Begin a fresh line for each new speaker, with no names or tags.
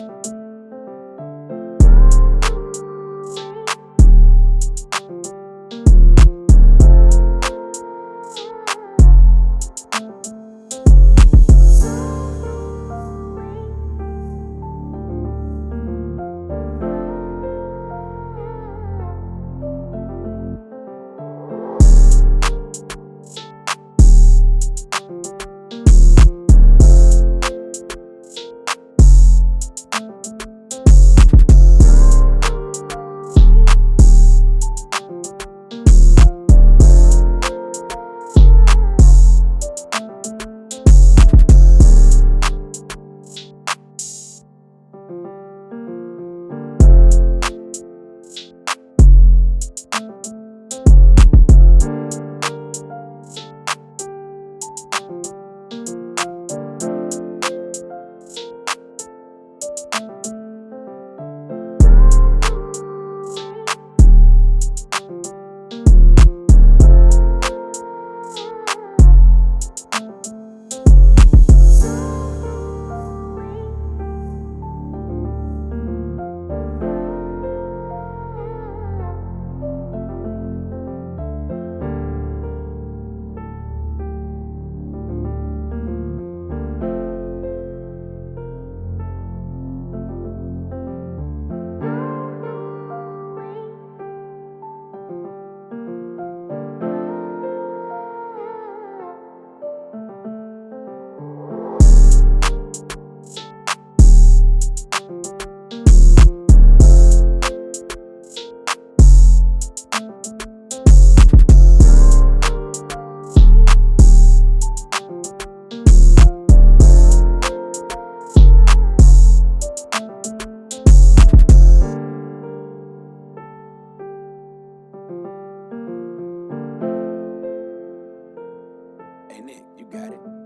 you in it. You got it.